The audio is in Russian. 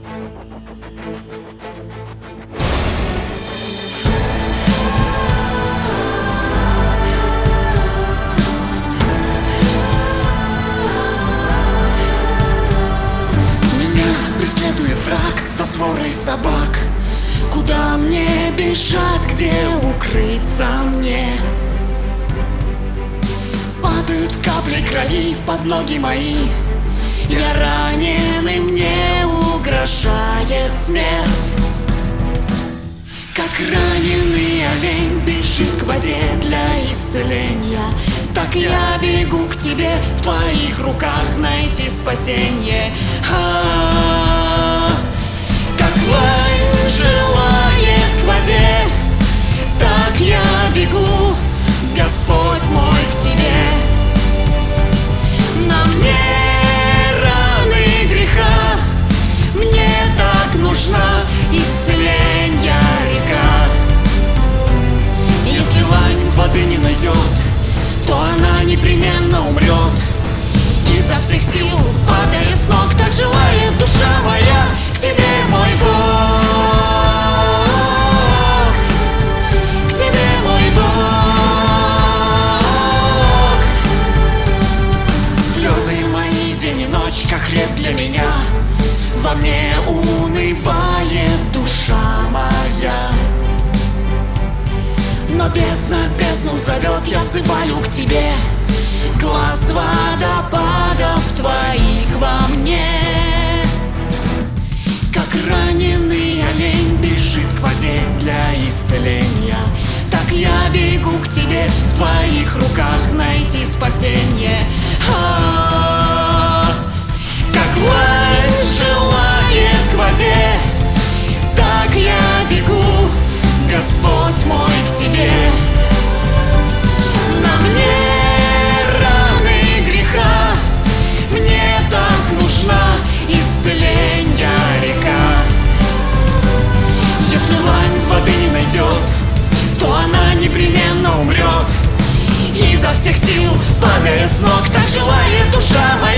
Меня преследует враг за сворой собак Куда мне бежать, где укрыться мне? Падают капли крови под ноги мои Я ранен и мне угрожает смерть Как раненый олень бежит к воде для исцеления Так я бегу к тебе, в твоих руках найти спасение А-а-а. Как лань непременно умрет. Изо всех сил, падая с ног, так желает душа моя к тебе, мой Бог. К тебе, мой Бог. Слезы мои день и ночь, как хлеб для меня. Во мне унывает душа моя. Но бездна бездну зовет, я взываю к тебе Глаз водопадов твоих во мне. Как раненый олень бежит к воде для исцеления. Так я бегу к тебе, в твоих руках найти спасение всех сил Падая с ног, так желает душа моя.